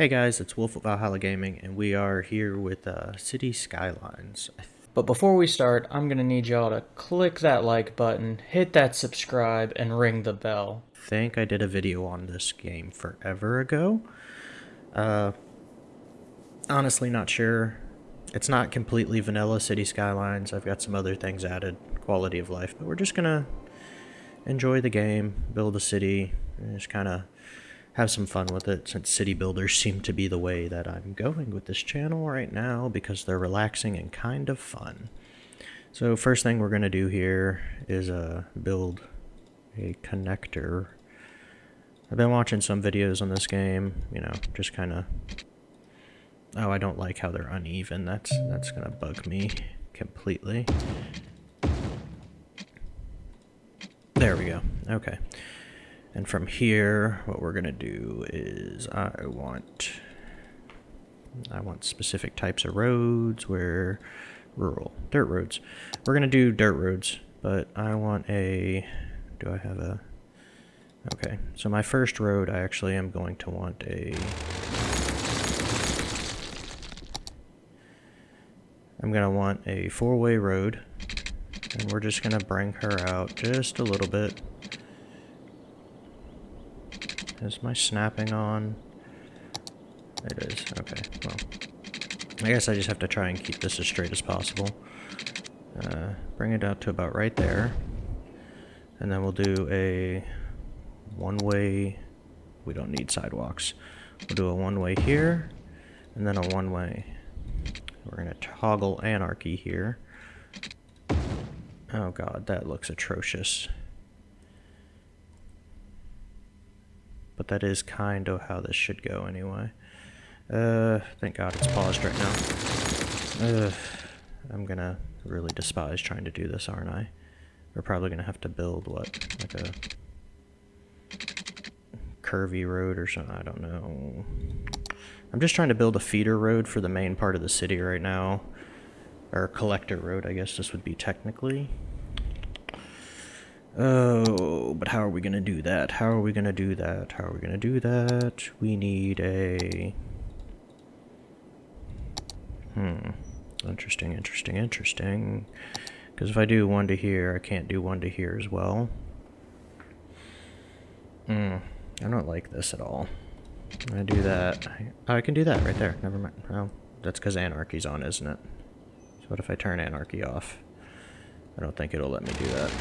Hey guys, it's Wolf of Valhalla Gaming, and we are here with uh, City Skylines. But before we start, I'm going to need y'all to click that like button, hit that subscribe, and ring the bell. I think I did a video on this game forever ago. Uh, honestly, not sure. It's not completely vanilla City Skylines. I've got some other things added, quality of life, but we're just going to enjoy the game, build a city, and just kind of have some fun with it since city builders seem to be the way that I'm going with this channel right now because they're relaxing and kind of fun. So first thing we're going to do here is uh, build a connector. I've been watching some videos on this game, you know, just kind of... Oh, I don't like how they're uneven. That's, that's going to bug me completely. There we go. Okay. And from here, what we're gonna do is I want I want specific types of roads where rural dirt roads. We're gonna do dirt roads, but I want a do I have a okay. So my first road I actually am going to want a I'm gonna want a four-way road. And we're just gonna bring her out just a little bit is my snapping on? It is. Okay, well. I guess I just have to try and keep this as straight as possible. Uh, bring it out to about right there. And then we'll do a one-way... We don't need sidewalks. We'll do a one-way here, and then a one-way. We're going to toggle anarchy here. Oh god, that looks atrocious. But that is kind of how this should go anyway. Uh, thank God it's paused right now. Ugh, I'm gonna really despise trying to do this, aren't I? We're probably gonna have to build, what, like a curvy road or something, I don't know. I'm just trying to build a feeder road for the main part of the city right now. Or collector road, I guess this would be technically. Oh, but how are we going to do that? How are we going to do that? How are we going to do that? We need a... Hmm. Interesting, interesting, interesting. Because if I do one to here, I can't do one to here as well. Hmm. I don't like this at all. I do that. Oh, I can do that right there. Never mind. Oh, that's because anarchy's on, isn't it? So what if I turn anarchy off? I don't think it'll let me do that.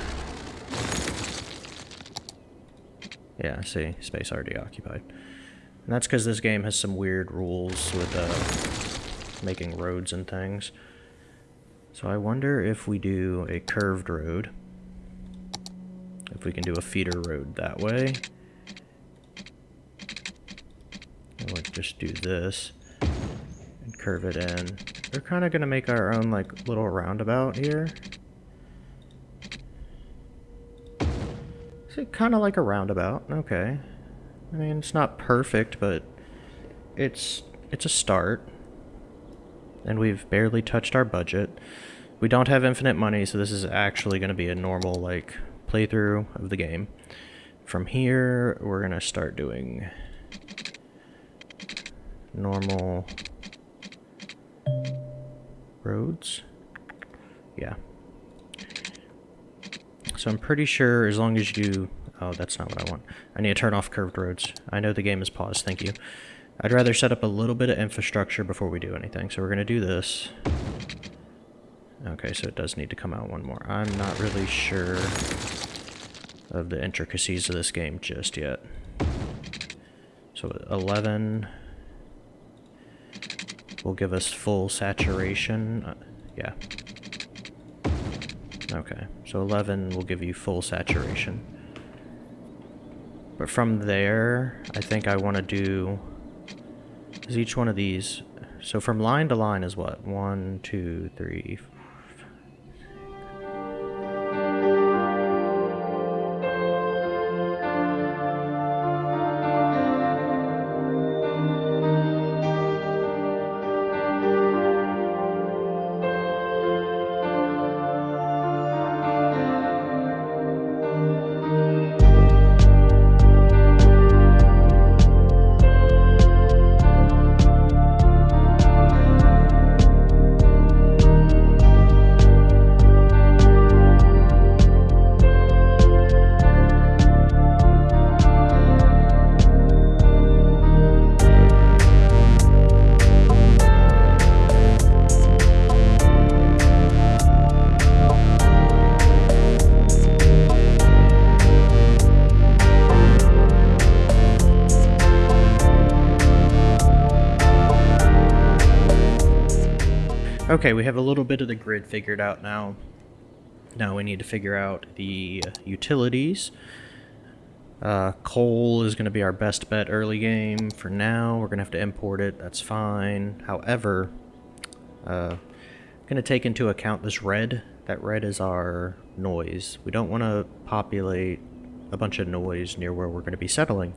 Yeah, see, space already occupied. And that's because this game has some weird rules with uh, making roads and things. So I wonder if we do a curved road, if we can do a feeder road that way. And we'll just do this and curve it in. We're kind of going to make our own like little roundabout here. Kind of like a roundabout. Okay. I mean, it's not perfect, but it's it's a start. And we've barely touched our budget. We don't have infinite money, so this is actually going to be a normal, like, playthrough of the game. From here, we're going to start doing normal roads. Yeah. So I'm pretty sure as long as you... Oh, that's not what I want. I need to turn off curved roads. I know the game is paused, thank you. I'd rather set up a little bit of infrastructure before we do anything. So we're going to do this. Okay, so it does need to come out one more. I'm not really sure of the intricacies of this game just yet. So 11 will give us full saturation. Uh, yeah, Okay, so 11 will give you full saturation. But from there, I think I want to do... Is each one of these... So from line to line is what? One, two, three, Okay, we have a little bit of the grid figured out now. Now we need to figure out the utilities. Uh, coal is going to be our best bet early game. For now, we're going to have to import it. That's fine. However, uh, going to take into account this red. That red is our noise. We don't want to populate a bunch of noise near where we're going to be settling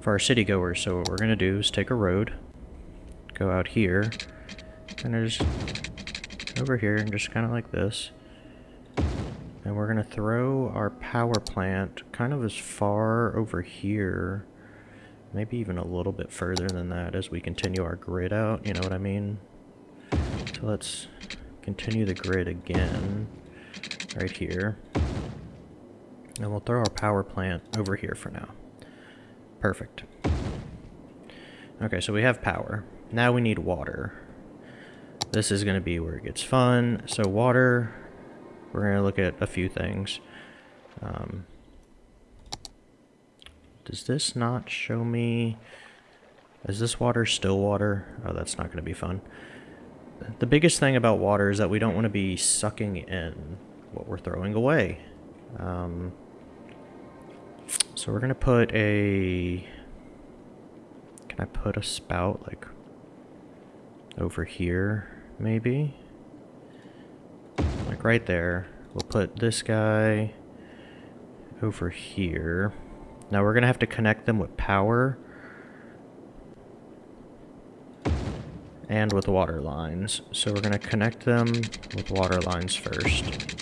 for our city goers. So what we're going to do is take a road, go out here, and there's over here, and just kind of like this. And we're going to throw our power plant kind of as far over here, maybe even a little bit further than that as we continue our grid out, you know what I mean? So let's continue the grid again, right here. And we'll throw our power plant over here for now. Perfect. Okay, so we have power. Now we need water. This is going to be where it gets fun. So water, we're going to look at a few things. Um, does this not show me... Is this water still water? Oh, that's not going to be fun. The biggest thing about water is that we don't want to be sucking in what we're throwing away. Um, so we're going to put a... Can I put a spout, like, over here, maybe? Like right there. We'll put this guy over here. Now we're going to have to connect them with power. And with water lines. So we're going to connect them with water lines first.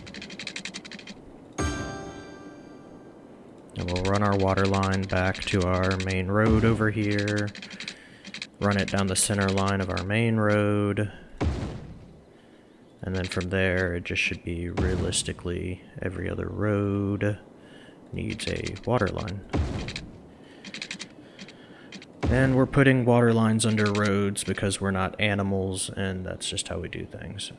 And we'll run our water line back to our main road over here. Run it down the center line of our main road. And then from there, it just should be realistically every other road needs a water line. And we're putting water lines under roads because we're not animals, and that's just how we do things.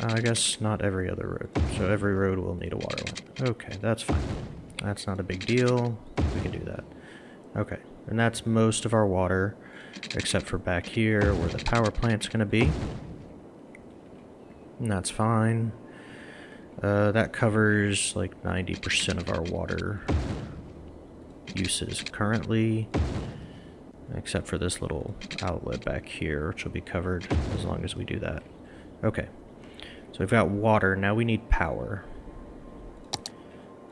Uh, I guess not every other road. So every road will need a water line. Okay, that's fine. That's not a big deal. We can do that. Okay, and that's most of our water, except for back here where the power plant's going to be. And that's fine. Uh, that covers like 90% of our water uses currently. Except for this little outlet back here, which will be covered as long as we do that. Okay. So we've got water, now we need power.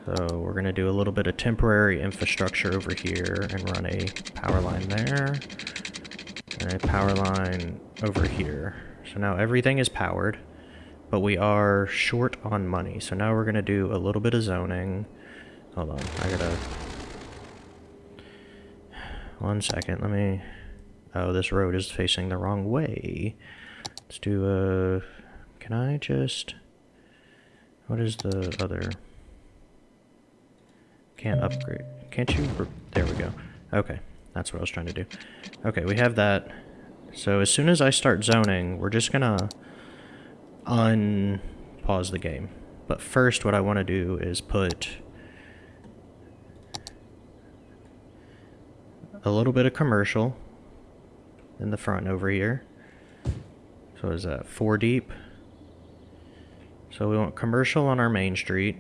So we're going to do a little bit of temporary infrastructure over here and run a power line there. And a power line over here. So now everything is powered but we are short on money. So now we're going to do a little bit of zoning. Hold on, I gotta... One second, let me... Oh, this road is facing the wrong way. Let's do a... Can I just... What is the other... Can't upgrade. Can't you... There we go. Okay, that's what I was trying to do. Okay, we have that. So as soon as I start zoning, we're just gonna unpause the game. But first what I want to do is put a little bit of commercial in the front over here. So is that four deep? So we want commercial on our main street.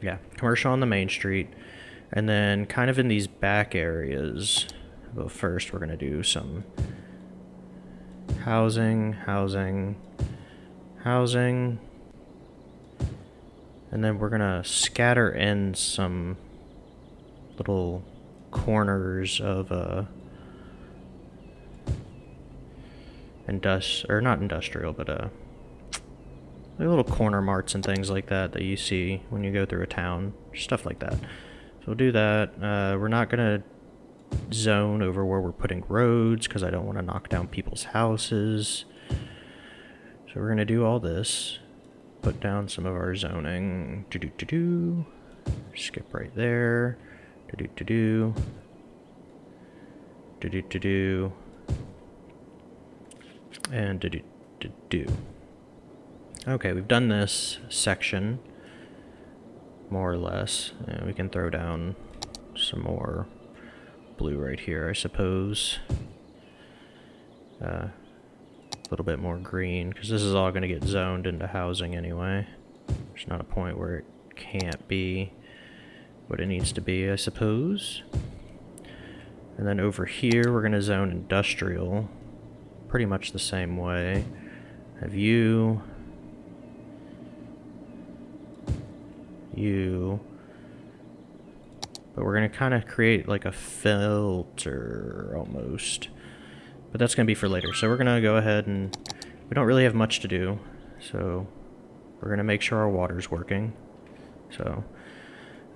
Yeah, commercial on the main street. And then kind of in these back areas, but first we're going to do some housing, housing, housing. And then we're gonna scatter in some little corners of uh indust or not industrial, but uh like little corner marts and things like that that you see when you go through a town, stuff like that. So we'll do that. Uh, we're not gonna zone over where we're putting roads because I don't want to knock down people's houses. So we're going to do all this. Put down some of our zoning. Do do do do. Skip right there. Do do do do. Do do do do. And do do do do. Okay, we've done this section more or less. And we can throw down some more blue right here, I suppose. uh, a little bit more green, because this is all going to get zoned into housing anyway. There's not a point where it can't be what it needs to be, I suppose. And then over here, we're going to zone industrial pretty much the same way. Have you... You... But we're going to kind of create like a filter almost. But that's going to be for later. So we're going to go ahead and... We don't really have much to do. So we're going to make sure our water's working. So,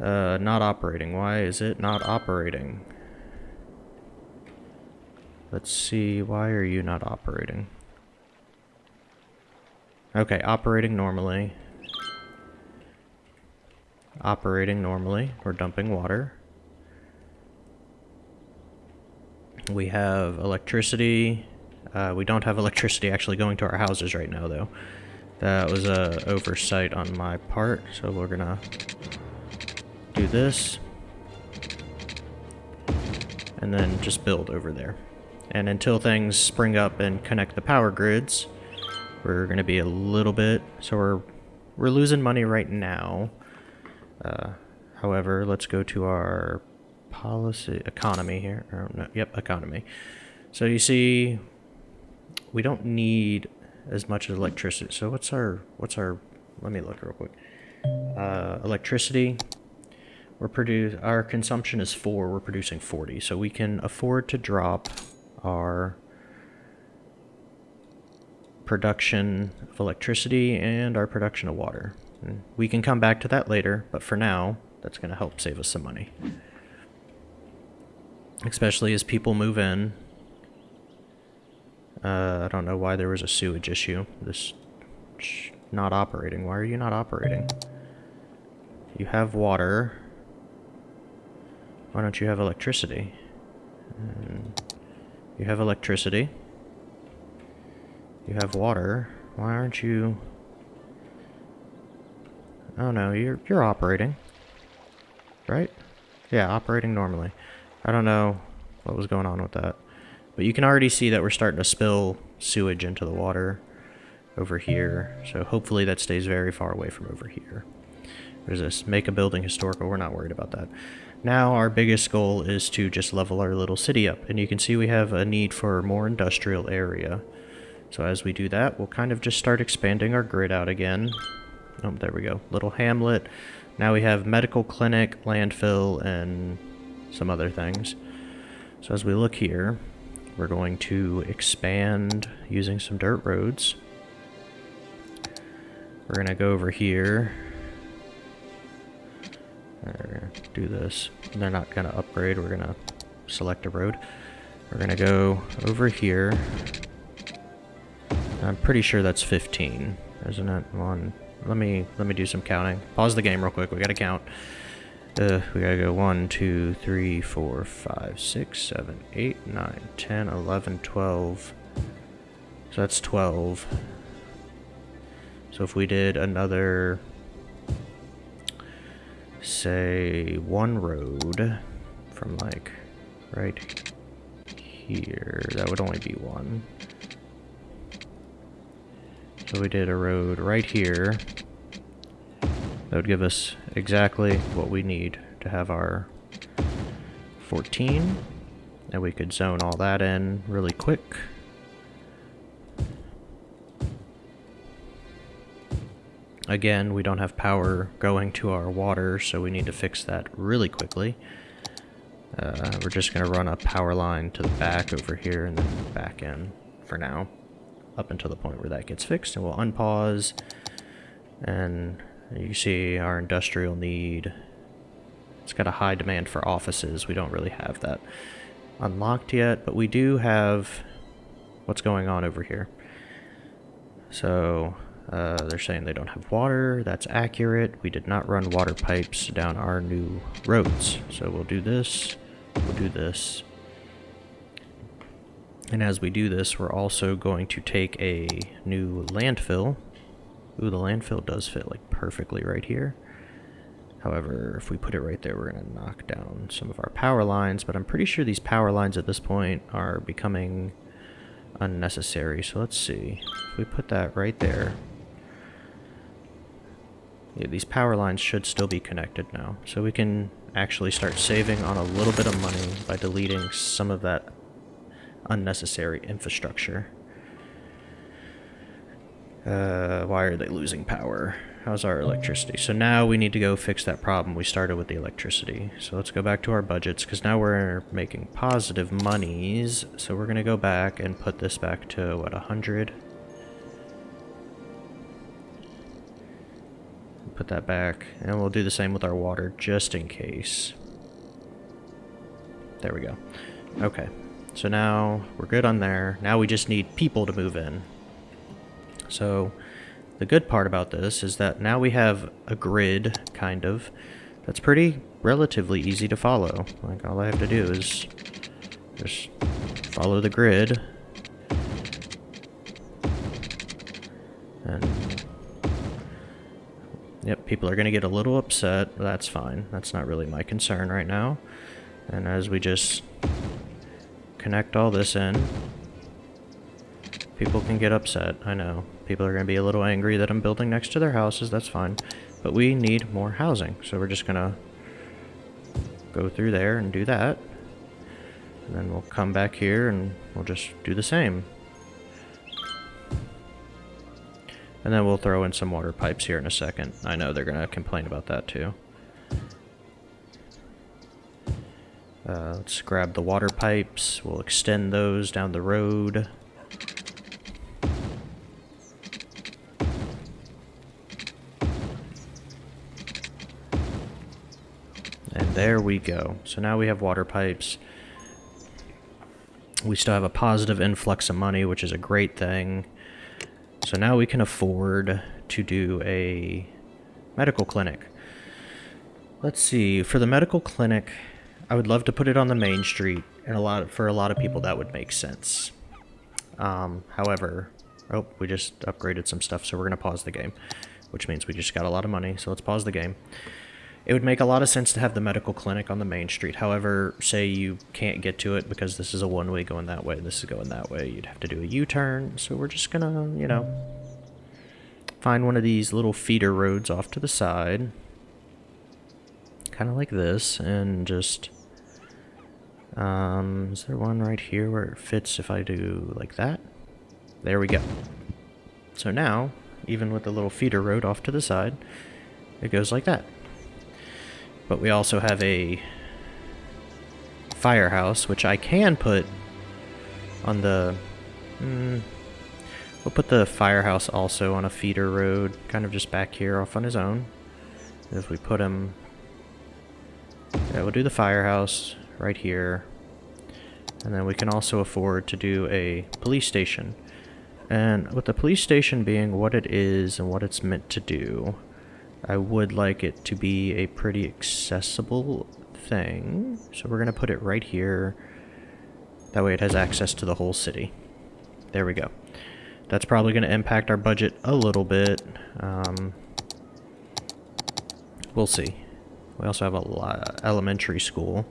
uh, not operating. Why is it not operating? Let's see, why are you not operating? Okay, operating normally. Operating normally. We're dumping water. We have electricity. Uh, we don't have electricity actually going to our houses right now, though. That was a oversight on my part, so we're gonna do this. And then just build over there. And until things spring up and connect the power grids, we're to be a little bit... So we're, we're losing money right now. Uh, however, let's go to our policy... Economy here. Or, no, yep, economy. So you see, we don't need as much electricity. So what's our... What's our... Let me look real quick. Uh, electricity we're produce our consumption is 4 we're producing 40 so we can afford to drop our production of electricity and our production of water. And we can come back to that later, but for now, that's going to help save us some money. Especially as people move in. Uh, I don't know why there was a sewage issue. This not operating. Why are you not operating? You have water. Why don't you have electricity? And you have electricity. You have water. Why aren't you... Oh no, you're, you're operating. Right? Yeah, operating normally. I don't know what was going on with that. But you can already see that we're starting to spill sewage into the water over here. So hopefully that stays very far away from over here. There's this, make a building historical. We're not worried about that. Now our biggest goal is to just level our little city up. And you can see we have a need for more industrial area. So as we do that, we'll kind of just start expanding our grid out again. Oh, there we go. Little hamlet. Now we have medical clinic, landfill, and some other things. So as we look here, we're going to expand using some dirt roads. We're going to go over here we're gonna do this. They're not gonna upgrade, we're gonna select a road. We're gonna go over here. I'm pretty sure that's 15, isn't it? One. Let me let me do some counting. Pause the game real quick. We gotta count. Uh, we gotta go 1, 2, 3, 4, 5, 6, 7, 8, 9, 10, 11, 12. So that's 12. So if we did another say one road from like right here. That would only be one. So we did a road right here. That would give us exactly what we need to have our 14. And we could zone all that in really quick. Again, we don't have power going to our water, so we need to fix that really quickly. Uh, we're just going to run a power line to the back over here and then back in for now, up until the point where that gets fixed, and we'll unpause. And you see our industrial need. It's got a high demand for offices. We don't really have that unlocked yet, but we do have what's going on over here. So uh, they're saying they don't have water. That's accurate. We did not run water pipes down our new roads. So we'll do this. We'll do this. And as we do this, we're also going to take a new landfill. Ooh, the landfill does fit like perfectly right here. However, if we put it right there, we're going to knock down some of our power lines. But I'm pretty sure these power lines at this point are becoming unnecessary. So let's see. If we put that right there. Yeah, these power lines should still be connected now. So we can actually start saving on a little bit of money by deleting some of that unnecessary infrastructure. Uh, why are they losing power? How's our electricity? So now we need to go fix that problem we started with the electricity. So let's go back to our budgets, because now we're making positive monies. So we're going to go back and put this back to, what, 100? Put that back, and we'll do the same with our water, just in case. There we go. Okay, so now we're good on there. Now we just need people to move in. So the good part about this is that now we have a grid, kind of, that's pretty relatively easy to follow. Like all I have to do is just follow the grid. And Yep, people are going to get a little upset. That's fine. That's not really my concern right now. And as we just connect all this in, people can get upset. I know. People are going to be a little angry that I'm building next to their houses, that's fine. But we need more housing, so we're just going to go through there and do that. And then we'll come back here and we'll just do the same. And then we'll throw in some water pipes here in a second. I know they're going to complain about that too. Uh, let's grab the water pipes. We'll extend those down the road. And there we go. So now we have water pipes. We still have a positive influx of money, which is a great thing. So now we can afford to do a medical clinic. Let's see, for the medical clinic, I would love to put it on the main street, and a lot of, for a lot of people that would make sense. Um, however, oh, we just upgraded some stuff, so we're going to pause the game, which means we just got a lot of money, so let's pause the game. It would make a lot of sense to have the medical clinic on the main street. However, say you can't get to it because this is a one-way going that way, this is going that way, you'd have to do a U-turn. So we're just gonna, you know, find one of these little feeder roads off to the side. Kind of like this, and just... Um, is there one right here where it fits if I do like that? There we go. So now, even with the little feeder road off to the side, it goes like that. But we also have a firehouse, which I can put on the... Mm, we'll put the firehouse also on a feeder road, kind of just back here off on his own. If we put him... Yeah, we'll do the firehouse right here. And then we can also afford to do a police station. And with the police station being what it is and what it's meant to do, I would like it to be a pretty accessible thing. So we're going to put it right here. That way it has access to the whole city. There we go. That's probably going to impact our budget a little bit. Um, we'll see. We also have a elementary school.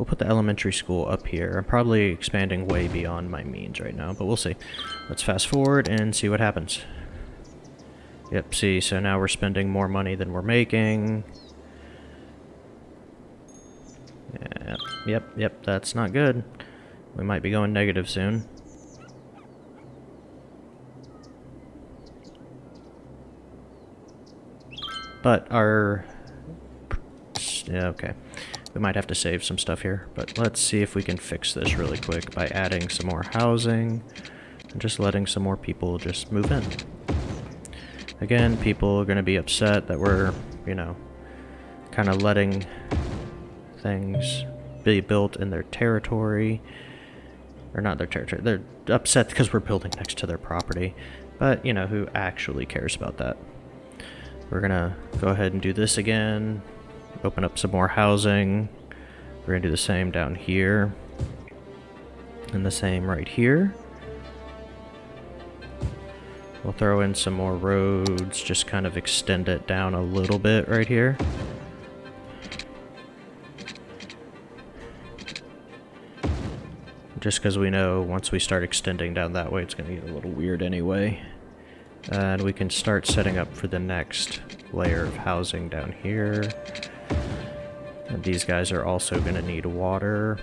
We'll put the elementary school up here. I'm probably expanding way beyond my means right now, but we'll see. Let's fast forward and see what happens. Yep, see, so now we're spending more money than we're making. Yep, yep, yep, that's not good. We might be going negative soon. But our... Yeah, okay. We might have to save some stuff here, but let's see if we can fix this really quick by adding some more housing and just letting some more people just move in. Again, people are going to be upset that we're, you know, kind of letting things be built in their territory. Or not their territory. They're upset because we're building next to their property. But, you know, who actually cares about that? We're going to go ahead and do this again. Open up some more housing. We're going to do the same down here. And the same right here. We'll throw in some more roads, just kind of extend it down a little bit right here. just because we know once we start extending down that way, it's going to get a little weird anyway. And we can start setting up for the next layer of housing down here. And these guys are also going to need water.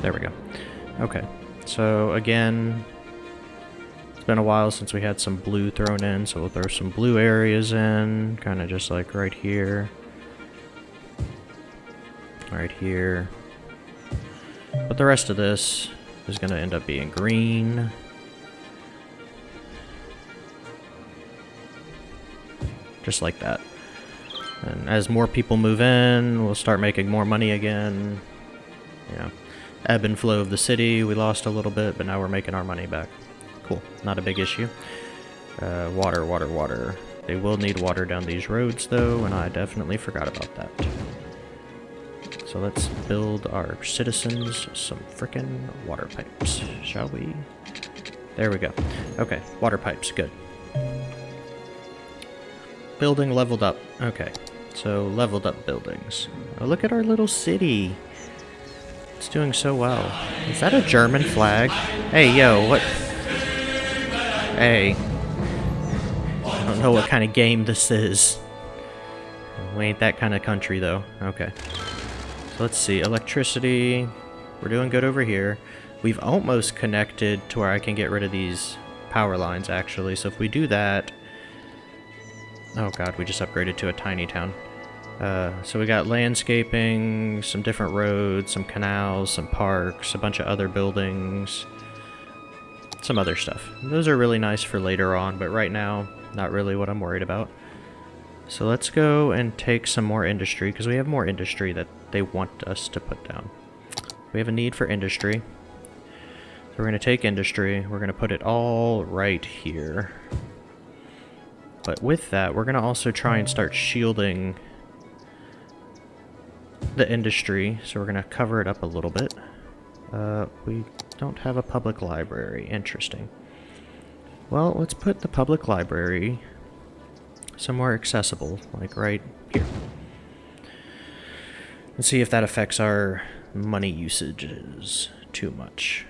There we go. Okay. So again, it's been a while since we had some blue thrown in, so we'll throw some blue areas in, kind of just like right here. Right here. But the rest of this is going to end up being green. Just like that. And as more people move in, we'll start making more money again. Yeah ebb and flow of the city. We lost a little bit, but now we're making our money back. Cool. Not a big issue. Uh, water, water, water. They will need water down these roads, though, and I definitely forgot about that. So let's build our citizens some frickin' water pipes, shall we? There we go. Okay, water pipes, good. Building leveled up. Okay, so leveled up buildings. Oh, look at our little city. It's doing so well. Is that a German flag? Hey, yo, what? Hey. I don't know what kind of game this is. We ain't that kind of country, though. Okay. Let's see. Electricity. We're doing good over here. We've almost connected to where I can get rid of these power lines, actually. So if we do that... Oh god, we just upgraded to a tiny town. Uh, so we got landscaping, some different roads, some canals, some parks, a bunch of other buildings, some other stuff. Those are really nice for later on, but right now, not really what I'm worried about. So let's go and take some more industry, because we have more industry that they want us to put down. We have a need for industry. So we're going to take industry, we're going to put it all right here. But with that, we're going to also try and start shielding the industry, so we're going to cover it up a little bit. Uh, we don't have a public library. Interesting. Well, let's put the public library somewhere accessible, like right. And see if that affects our money usages too much.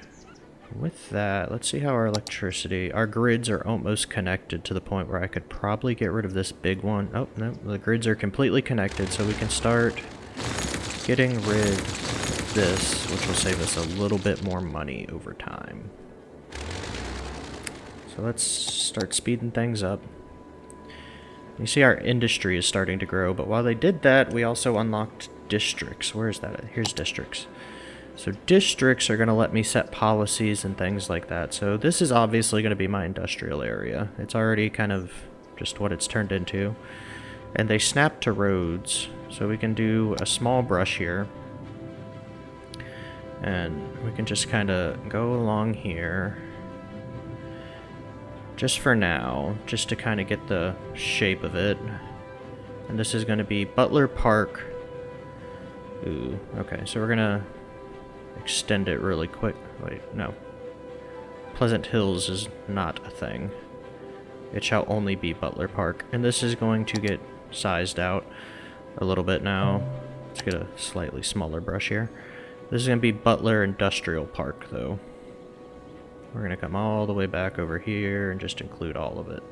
With that, let's see how our electricity... Our grids are almost connected to the point where I could probably get rid of this big one. Oh, no, the grids are completely connected, so we can start getting rid of this, which will save us a little bit more money over time. So let's start speeding things up. You see our industry is starting to grow, but while they did that, we also unlocked districts. Where is that? Here's districts. So districts are going to let me set policies and things like that. So this is obviously going to be my industrial area. It's already kind of just what it's turned into. And they snap to roads. So we can do a small brush here. And we can just kind of go along here. Just for now, just to kind of get the shape of it. And this is going to be Butler Park. Ooh, okay, so we're to extend it really quick. Wait, no. Pleasant Hills is not a thing. It shall only be Butler Park. And this is going to get sized out a little bit now. Let's get a slightly smaller brush here. This is going to be Butler Industrial Park, though. We're going to come all the way back over here and just include all of it.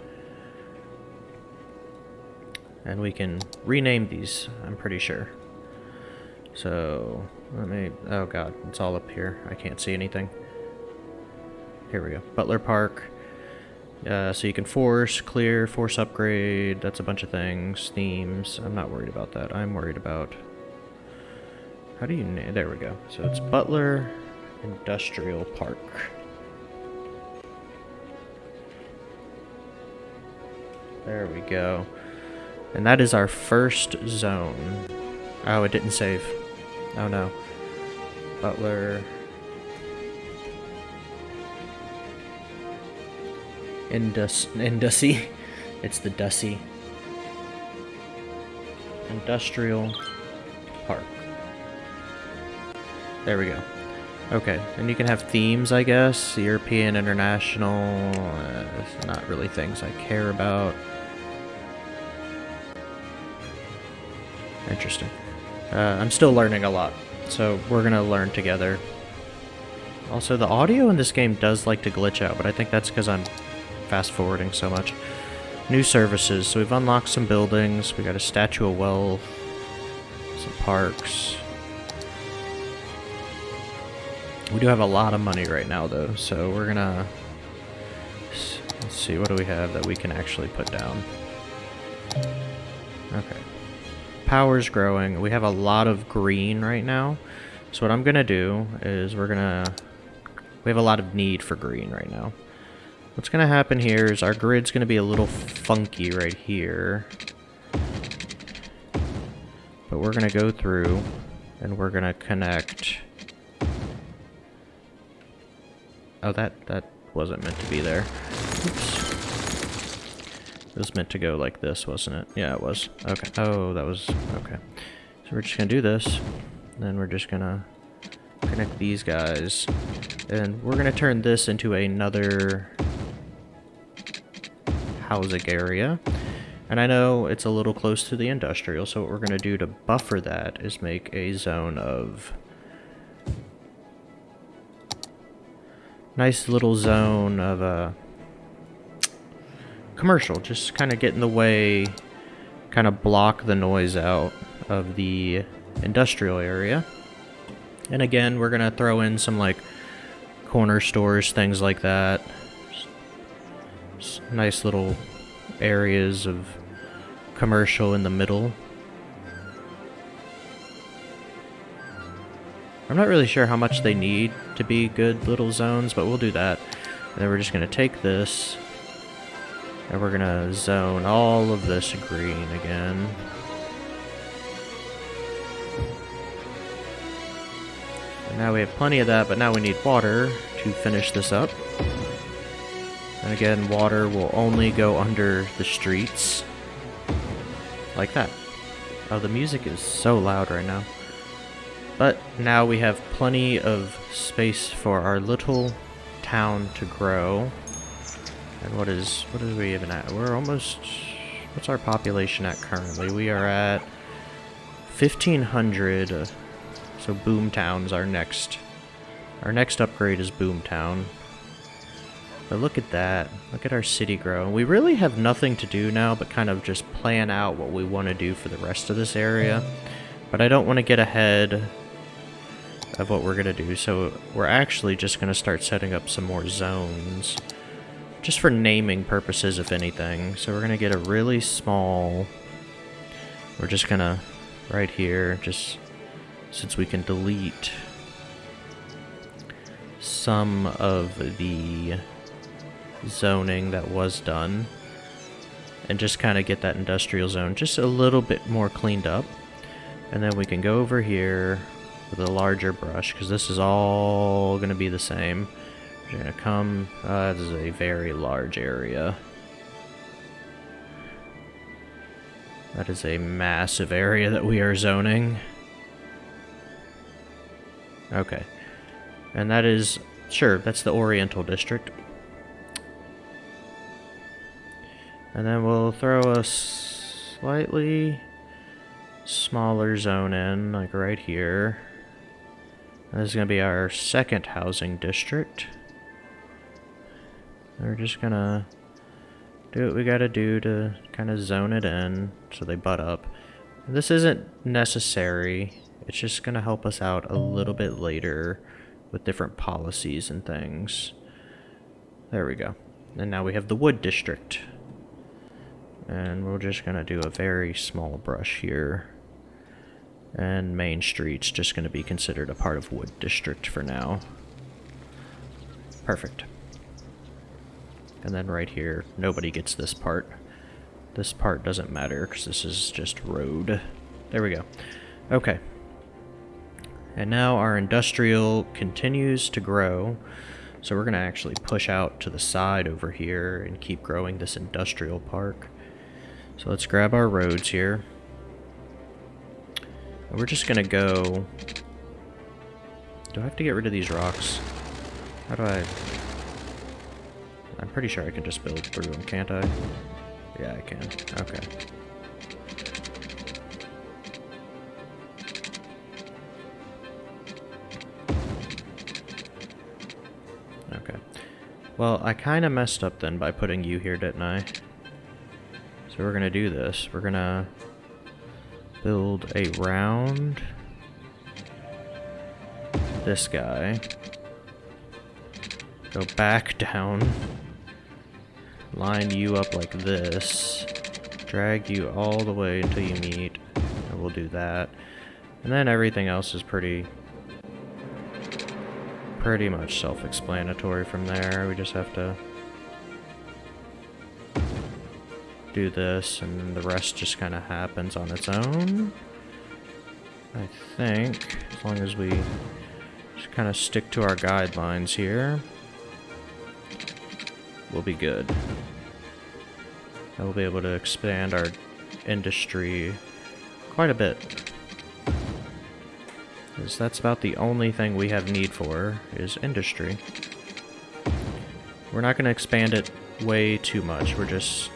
And we can rename these, I'm pretty sure. So, let me... Oh god, it's all up here. I can't see anything. Here we go. Butler Park. Uh, so you can force, clear, force upgrade, that's a bunch of things. Themes, I'm not worried about that. I'm worried about... How do you. There we go. So it's Butler Industrial Park. There we go. And that is our first zone. Oh, it didn't save. Oh no. Butler... Indus Indussy. It's the Dussy. Industrial Park. There we go. Okay, and you can have themes, I guess. European, international, uh, not really things I care about. Interesting. Uh, I'm still learning a lot, so we're gonna learn together. Also, the audio in this game does like to glitch out, but I think that's because I'm fast forwarding so much. New services. So we've unlocked some buildings. We got a statue of wealth, some parks. We do have a lot of money right now, though, so we're gonna... Let's see, what do we have that we can actually put down? Power's growing. We have a lot of green right now. So what I'm gonna do is we're gonna... We have a lot of need for green right now. What's gonna happen here is our grid's gonna be a little funky right here. But we're gonna go through and we're gonna connect Oh, that, that wasn't meant to be there. Oops. It was meant to go like this, wasn't it? Yeah, it was. Okay. Oh, that was... Okay. So we're just gonna do this. Then we're just gonna connect these guys. And we're gonna turn this into another housing area. And I know it's a little close to the industrial, so what we're gonna do to buffer that is make a zone of nice little zone of uh, commercial. Just kind of get in the way, kind of block the noise out of the industrial area. And again, we're going to throw in some like corner stores, things like that. Just nice little areas of commercial in the middle. I'm not really sure how much they need to be good little zones, but we'll do that. And then we're just going to take this, and we're to zone all of this green again. And now we have plenty of that, but now we need water to finish this up. And again, water will only go under the streets. Like that. Oh, the music is so loud right now. But now we have plenty of space for our little town to grow. And what is what are we even at? We're almost what's our population at currently? We are at 1500 uh, so Boomtown's our next our next upgrade is Boomtown. But look at that. Look at our city grow. We really have nothing to do now but kind of just plan out what we want to do for the rest of this area. But I don't want to get ahead of what we're going to do. So we're actually just going to start setting up some more zones. Just for naming purposes, if anything. So we're going to get a really small... We're just going to, right here, just since we can delete some of the zoning that was done and just kind of get that industrial zone just a little bit more cleaned up. And then we can go over here with a larger brush, because this is all going to be the same. We're to come, uh, this is a very large area. That is a massive area that we are zoning. Okay. And that is, sure, that's the Oriental District. And then we'll throw a slightly smaller zone in, like right here. This is going to be our second housing district. We're just to do what we got to do to kind of zone it in so they butt up. This isn't necessary. It's just to help us out a little bit later with different policies and things. There we go. And now we have the wood district. And we're just to do a very small brush here. And Main Street's just to be considered a part of Wood District for now. Perfect. And then right here, nobody gets this part. This part doesn't matter because this is just road. There we go. Okay. And now our industrial continues to grow. So we're going to actually push out to the side over here and keep growing this industrial park. So let's grab our roads here. We're just gonna go Do I have to get rid of these rocks? How do I... I'm pretty sure I can just build through them, can't I? Yeah, I can. Okay. Okay. Well, I kind of messed up then by putting you here, didn't I? So we're going to do this. We're going to build a round this guy. Go back down. Line you up like this. Drag you all the way until you meet. And we'll do that. And then everything else is pretty pretty much self-explanatory from there. We just have to do this and the rest just kind of happens on its own. I think, as long as we just kind of stick to our guidelines here, we'll be good. And we'll be able to expand our industry quite a bit. Because that's about the only thing we have need for, is industry. We're not going to expand it way too much, we're just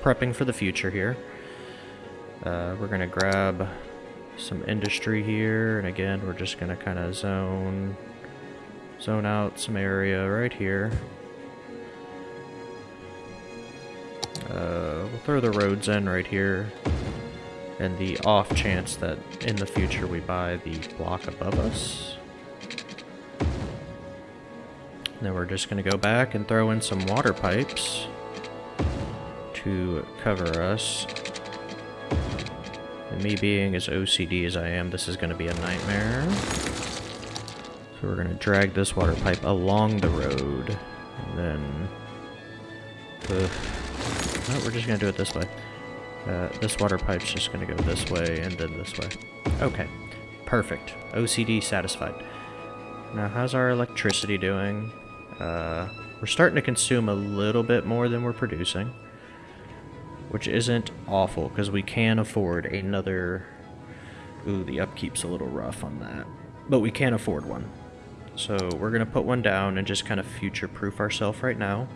prepping for the future here. Uh, we're going to grab some industry here, and again, we're just going to kind of zone, zone out some area right here. Uh, we'll throw the roads in right here and the off chance that in the future we buy the block above us. Then we're just going to go back and throw in some water pipes to cover us. And me being as OCD as I am, this is going to be a nightmare. So we're going to drag this water pipe along the road. And then... no, we're just going to do it this way. Uh, this water pipe's just going to go this way and then this way. Okay. Perfect. OCD satisfied. Now, how's our electricity doing? Uh, we're starting to consume a little bit more than we're producing. Which isn't awful, because we can afford another... Ooh, the upkeep's a little rough on that. But we can afford one. So we're going to put one down and just kind of future-proof ourselves right now.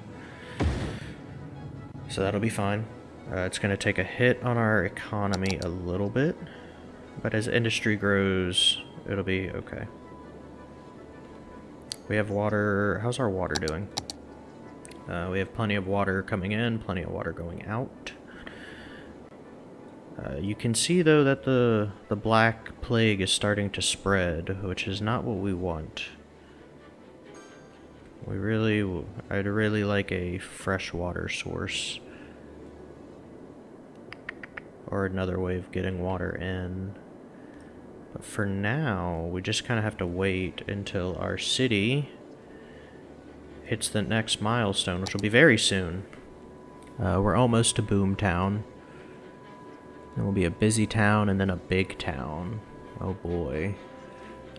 So that'll be fine. Uh, it's going to take a hit on our economy a little bit, but as industry grows, it'll be okay. We have water. How's our water doing? Uh, we have plenty of water coming in, plenty of water going out. Uh, you can see though that the the black plague is starting to spread, which is not what we want. We really, I'd really like a fresh water source or another way of getting water in. But for now, we just kind of have to wait until our city hits the next milestone, which will be very soon. Uh, we're almost to Boomtown. Then we'll be a busy town and then a big town. Oh boy.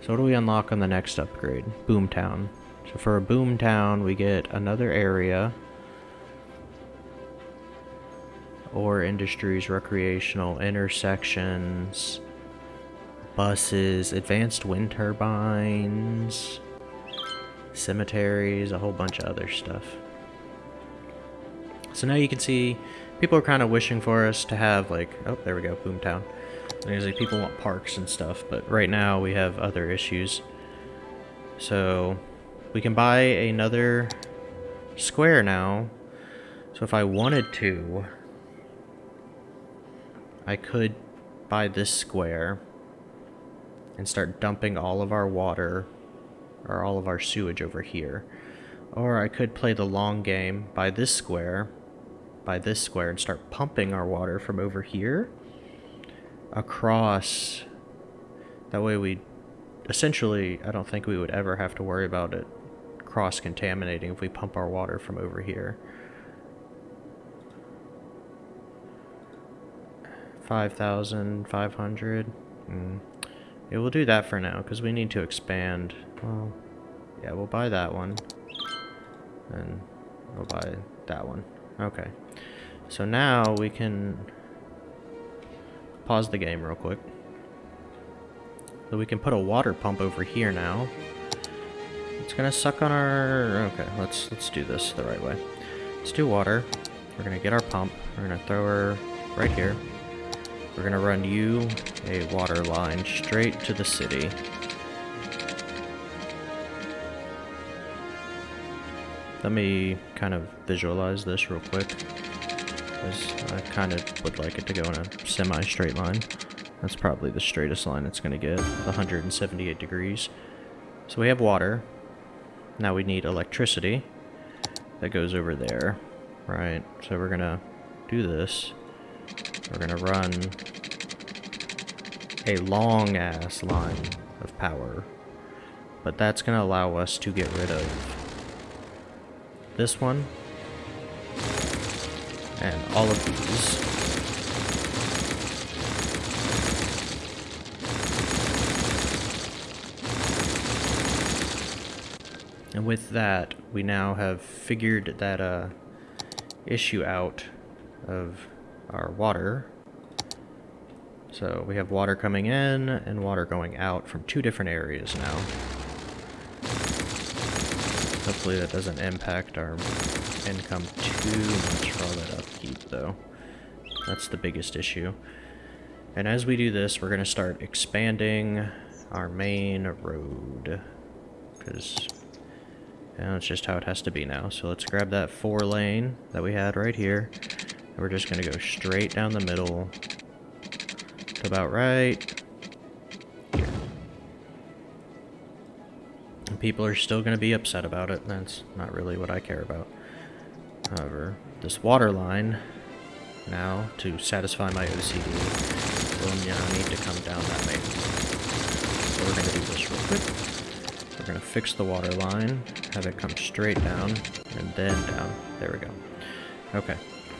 So what do we unlock on the next upgrade? Boomtown. So for a Boomtown, we get another area or industries, recreational, intersections, buses, advanced wind turbines, cemeteries, a whole bunch of other stuff. So now you can see people are kind of wishing for us to have like, oh, there we go, Boomtown. Usually people want parks and stuff, but right now we have other issues. So we can buy another square now. So if I wanted to, I could buy this square and start dumping all of our water or all of our sewage over here. Or I could play the long game, buy this square, buy this square, and start pumping our water from over here across. That way we, essentially, I don't think we would ever have to worry about it cross-contaminating if we pump our water from over here. 5,500. Mm. Yeah, we'll do that for now, because we need to expand. Well, yeah, we'll buy that one. And we'll buy that one. Okay. So now we can pause the game real quick. So we can put a water pump over here now. It's gonna suck on our... Okay, let's let's do this the right way. Let's do water. We're gonna get our pump. We're gonna throw her right here. We're gonna run you a water line straight to the city. Let me kind of visualize this real quick. Because I kind of would like it to go in a semi-straight line. That's probably the straightest line it's going to get, 178 degrees. So we have water. Now we need electricity. That goes over there, right? So we're to do this. We're to run a long-ass line of power. But that's to allow us to get rid of this one, and all of these. And with that, we now have figured that uh, issue out of our water. So we have water coming in and water going out from two different areas now. Hopefully that doesn't impact our income too much for all that upkeep, though. That's the biggest issue. And as we do this, we're going to start expanding our main road. Because know, that's just how it has to be now. So let's grab that four lane that we had right here. And we're just going to go straight down the middle to about right people are still going to be upset about it. That's not really what I care about. However, this water line, now, to satisfy my OCD, will now need to come down that way. So we're going to do this real quick. We're going to fix the water line, have it come straight down, and then down. There we go. Okay.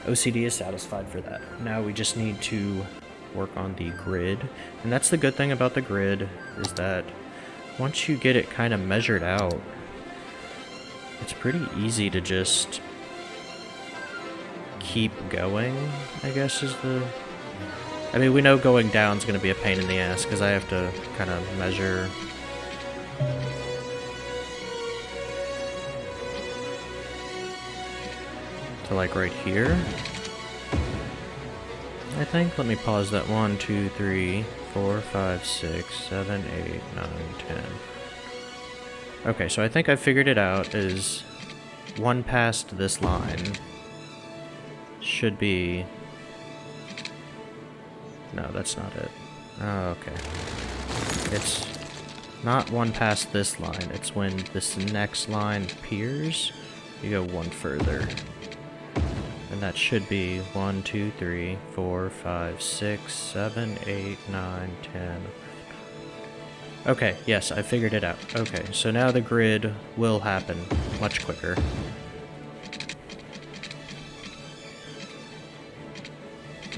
OCD is satisfied for that. Now we just need to work on the grid. And that's the good thing about the grid, is that once you get it kind of measured out, it's pretty easy to just keep going, I guess is the... I mean, we know going down is going to be a pain in the ass, because I have to kind of measure... To like right here. I think. Let me pause that. One, two, three, four, five, six, seven, eight, nine, ten. Okay, so I think I figured it out is one past this line should be... No, that's not it. Oh, okay. It's not one past this line. It's when this next line appears, you go one further. And that should be 1, 2, 3, 4, 5, 6, 7, 8, 9, 10. Okay, yes, I figured it out. Okay, so now the grid will happen much quicker.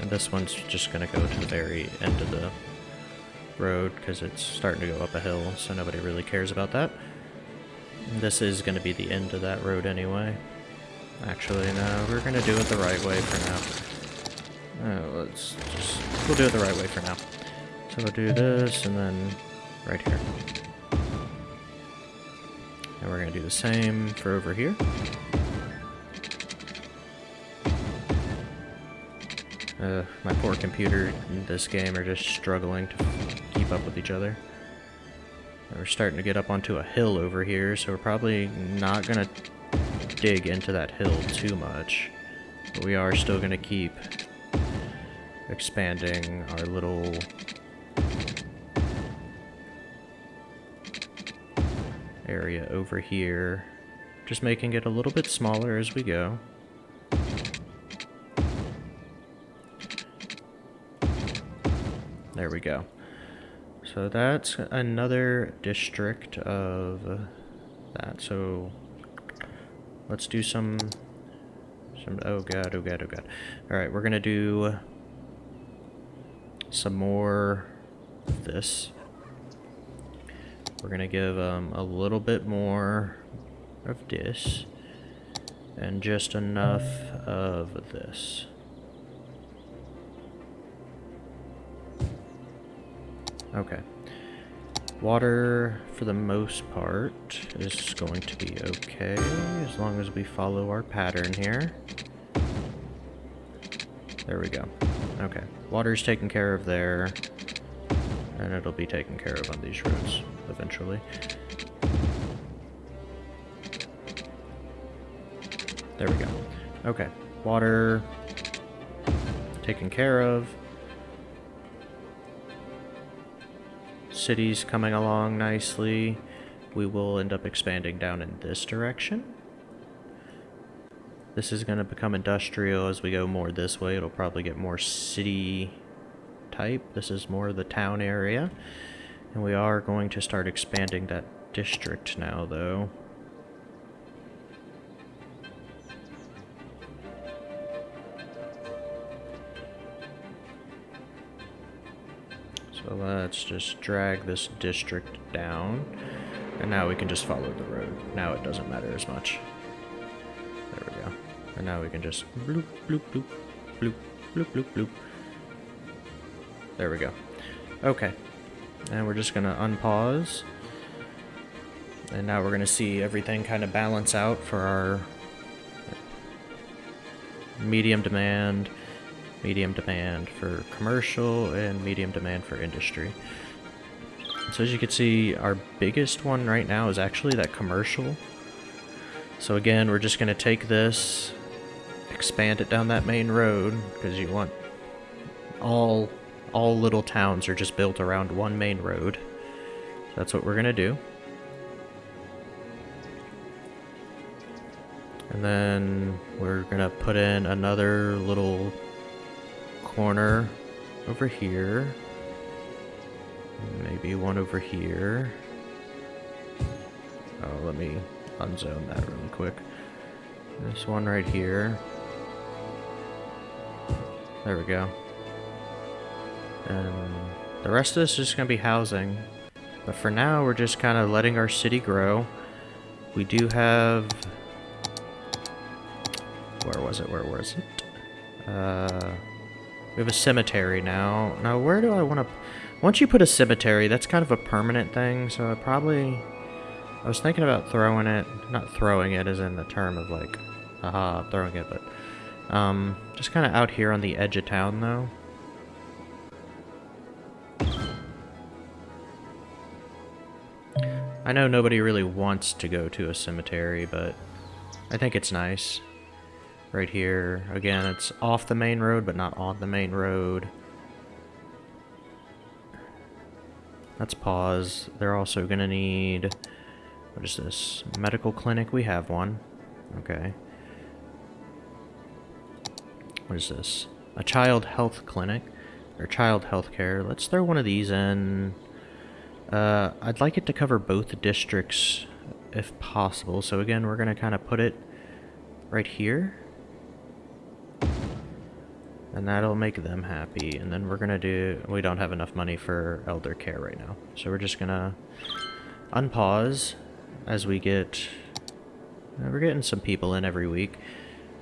And this one's just going to go to the very end of the road because it's starting to go up a hill, so nobody really cares about that. This is going to be the end of that road anyway. Actually, no, we're gonna do it the right way for now. Uh, let's just, we'll do it the right way for now. So we'll do this, and then right here. And we're gonna do the same for over here. Uh, my poor computer in this game are just struggling to keep up with each other. We're starting to get up onto a hill over here, so we're probably not gonna dig into that hill too much. But we are still going to keep expanding our little area over here. Just making it a little bit smaller as we go. There we go. So that's another district of that. So Let's do some... Some... Oh god, oh god, oh god. Alright, we're gonna do... Some more of this. We're gonna give um, a little bit more of this. And just enough of this. Okay. Water, for the most part, is going to be okay, as long as we follow our pattern here. There we go. Okay. Water's taken care of there. And it'll be taken care of on these roads, eventually. There we go. Okay. Water taken care of. City's coming along nicely. We will end up expanding down in this direction. This is going to become industrial as we go more this way. It'll probably get more city type. This is more the town area. And we are going to start expanding that district now, though. So let's just drag this district down. And now we can just follow the road. Now it doesn't matter as much. There we go. And now we can just bloop, bloop, bloop, bloop, bloop, bloop, bloop. There we go. Okay. And we're just gonna unpause. And now we're gonna see everything kind of balance out for our medium demand, medium demand for commercial, and medium demand for industry. So as you can see, our biggest one right now is actually that commercial. So again, we're just going to take this, expand it down that main road, because you want all all little towns are just built around one main road. That's what we're going to do. And then we're going to put in another little corner over here. Maybe one over here. Oh, let me unzone that really quick. This one right here. There we go. And the rest of this is going to be housing. But for now, we're just kind of letting our city grow. We do have... Where was it? Where was it? Uh... We have a cemetery now. Now, where do I want to... Once you put a cemetery, that's kind of a permanent thing, so I probably... I was thinking about throwing it... Not throwing it as in the term of, like, haha, throwing it, but... Um, just kind of out here on the edge of town, though. I know nobody really wants to go to a cemetery, but I think it's nice right here. Again, it's off the main road, but not on the main road. Let's pause. They're also going to need... What is this? Medical clinic? We have one. Okay. What is this? A child health clinic. Or child health care. Let's throw one of these in. Uh, I'd like it to cover both districts if possible. So again, we're going to kind of put it right here. And that'll make them happy. And then we're going to do... We don't have enough money for elder care right now. So we're just going to unpause as we get... Uh, we're getting some people in every week.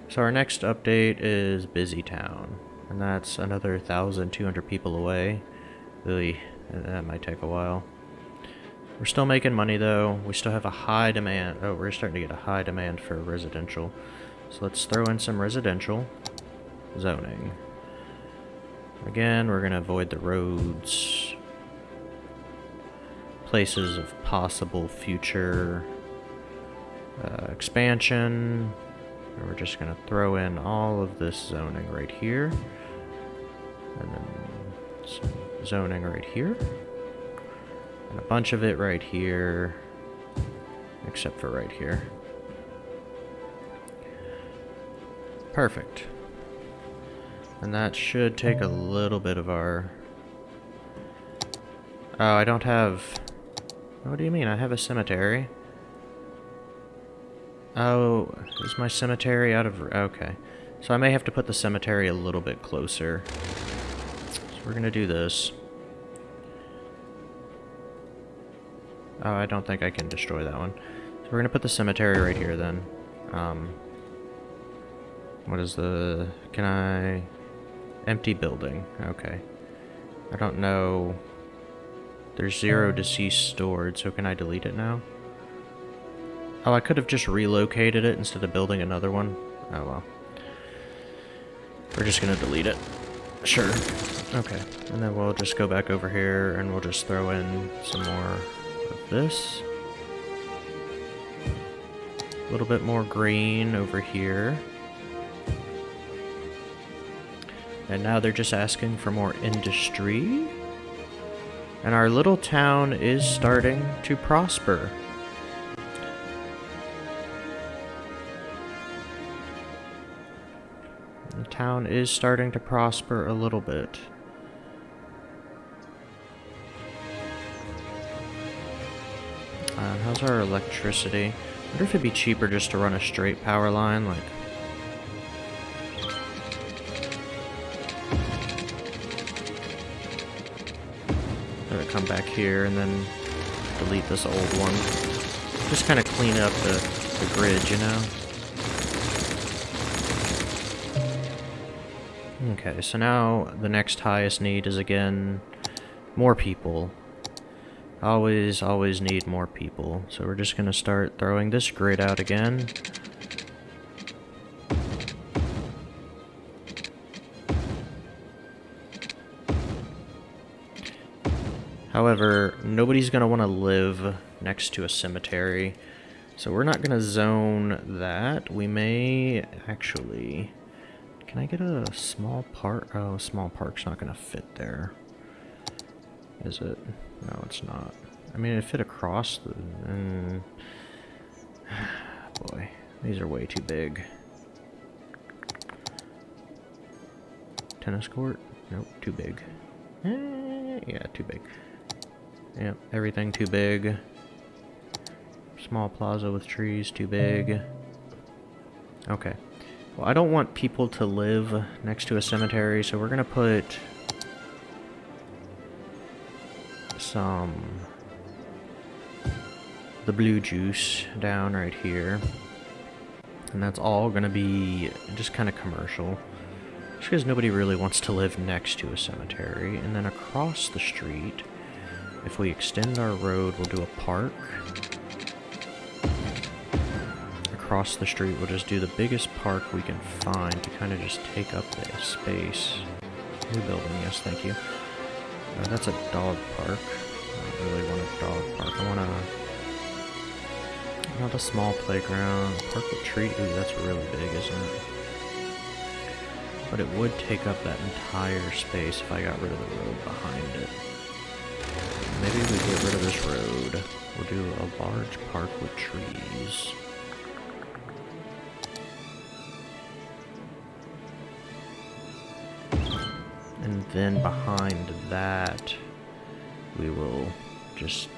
So our next update is Busy Town. And that's another 1,200 people away. Really, that might take a while. We're still making money though. We still have a high demand. Oh, we're starting to get a high demand for residential. So let's throw in some residential zoning. Again, we're going to avoid the roads, places of possible future uh, expansion. We're just going to throw in all of this zoning right here. And then some zoning right here. And a bunch of it right here. Except for right here. Perfect. And that should take a little bit of our... Oh, I don't have... What do you mean? I have a cemetery. Oh, is my cemetery out of... Okay. So I may have to put the cemetery a little bit closer. So we're going to do this. Oh, I don't think I can destroy that one. So we're going to put the cemetery right here then. Um, what is the... Can I... Empty building. Okay. I don't know There's zero um. deceased stored, so can I delete it now? Oh, I could have just relocated it instead of building another one. Oh well. We're just gonna delete it. Sure. Okay. And then we'll just go back over here and we'll just throw in some more of this. A little bit more green over here. And now they're just asking for more industry. And our little town is starting to prosper. The town is starting to prosper a little bit. Uh, how's our electricity? I wonder if it'd be cheaper just to run a straight power line, like... come back here and then delete this old one. Just kind of clean up the, the grid, you know? Okay, so now the next highest need is again more people. Always, always need more people. So we're just gonna start throwing this grid out again. However, nobody's gonna want to live next to a cemetery. So we're not gonna zone that. We may actually... Can I get a small park? Oh, small park's not gonna fit there. Is it? No, it's not. I mean, it fit across the... Mm, boy, these are way too big. Tennis court? Nope, too big. Eh, yeah, too big. Yep, everything too big. Small plaza with trees, too big. Okay. Well, I don't want people to live next to a cemetery, so we're gonna put some the blue juice down right here. And that's all gonna be just kind of commercial. Just because nobody really wants to live next to a cemetery. And then across the street, if we extend our road, we'll do a park. Across the street, we'll just do the biggest park we can find to kind of just take up the space. New building, yes, thank you. Uh, that's a dog park. I don't really want a dog park. I want a... Not a small playground. Park with tree. Ooh, that's really big, isn't it? But it would take up that entire space if I got rid of the road behind it. Maybe we get rid of this road. We'll do a large park with trees. And then behind that, we will just...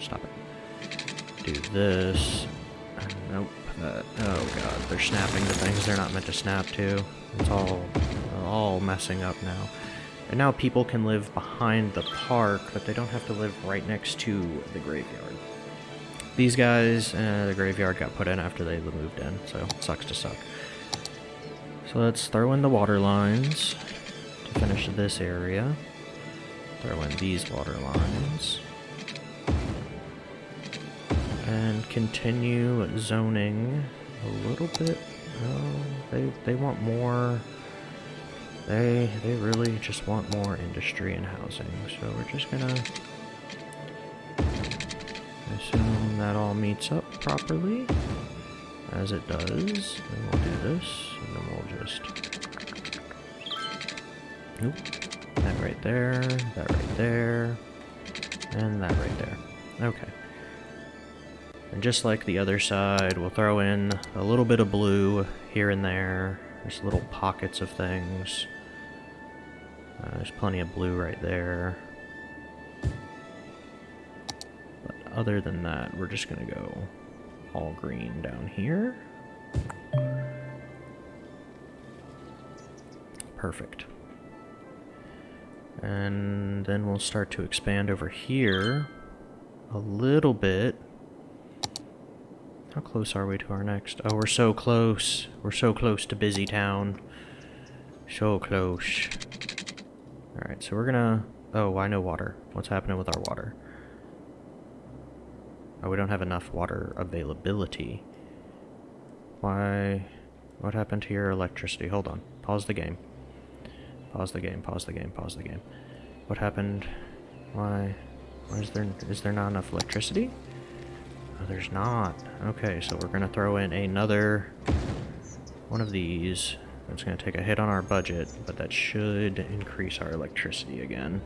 Stop it. Do this. Nope. Uh, oh god, they're snapping to things they're not meant to snap to. It's all, all messing up now. And now people can live behind the park, but they don't have to live right next to the graveyard. These guys, uh, the graveyard got put in after they moved in, so sucks to suck. So let's throw in the water lines to finish this area. Throw in these water lines. And continue zoning a little bit. Oh, they, they want more... They, they really just want more industry and housing, so we're just gonna assume that all meets up properly, as it does, and we'll do this, and then we'll just, nope, that right there, that right there, and that right there, okay. And just like the other side, we'll throw in a little bit of blue here and there, there's little pockets of things. Uh, there's plenty of blue right there. But other than that, we're just gonna go all green down here. Perfect. And then we'll start to expand over here a little bit. How close are we to our next? Oh, we're so close. We're so close to Busy Town. So close. Alright, so we're gonna Oh, why no water? What's happening with our water? Oh, we don't have enough water availability. Why? What happened to your electricity? Hold on. Pause the game. Pause the game, pause the game, pause the game. What happened? Why? Why is there, is there not enough electricity? Oh, there's not. Okay, so we're gonna throw in another one of these. That's gonna take a hit on our budget, but that should increase our electricity again.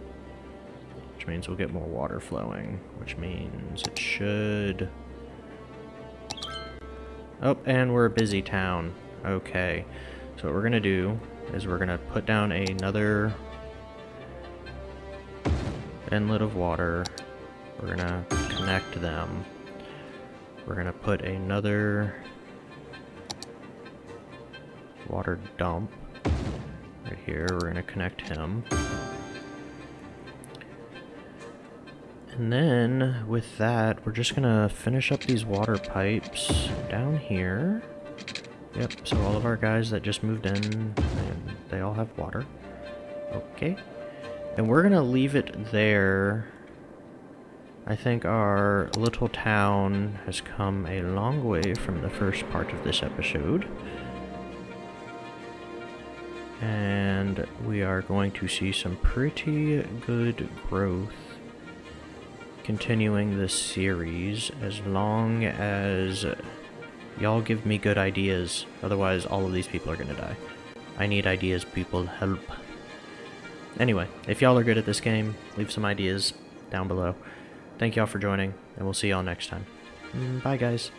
Which means we'll get more water flowing, which means it should... Oh, and we're a busy town. Okay. So what we're gonna do is we're gonna put down another inlet of water. We're gonna connect them. We're gonna put another water dump right here. We're gonna connect him. And then, with that, we're just gonna finish up these water pipes down here. Yep, so all of our guys that just moved in, they, all have water. Okay. And we're gonna leave it there. I think our little town has come a long way from the first part of this episode. And we are going to see some pretty good growth continuing this series as long as y'all give me good ideas. Otherwise, all of these people are gonna die. I need ideas, people. Help. Anyway, if y'all are good at this game, leave some ideas down below. Thank y'all for joining, and we'll see y'all next time. Mm, Bye, guys.